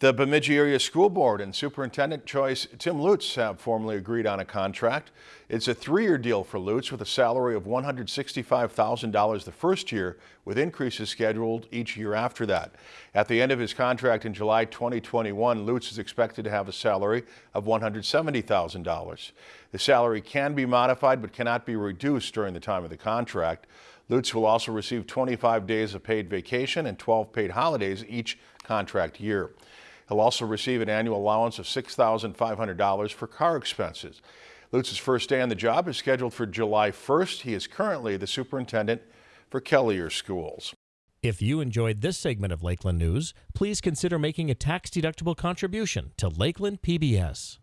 The Bemidji Area School Board and Superintendent Choice Tim Lutz have formally agreed on a contract. It's a three-year deal for Lutz with a salary of $165,000 the first year, with increases scheduled each year after that. At the end of his contract in July 2021, Lutz is expected to have a salary of $170,000. The salary can be modified but cannot be reduced during the time of the contract. Lutz will also receive 25 days of paid vacation and 12 paid holidays each contract year. He'll also receive an annual allowance of $6,500 for car expenses. Lutz's first day on the job is scheduled for July 1st. He is currently the superintendent for Kelliher Schools. If you enjoyed this segment of Lakeland News, please consider making a tax-deductible contribution to Lakeland PBS.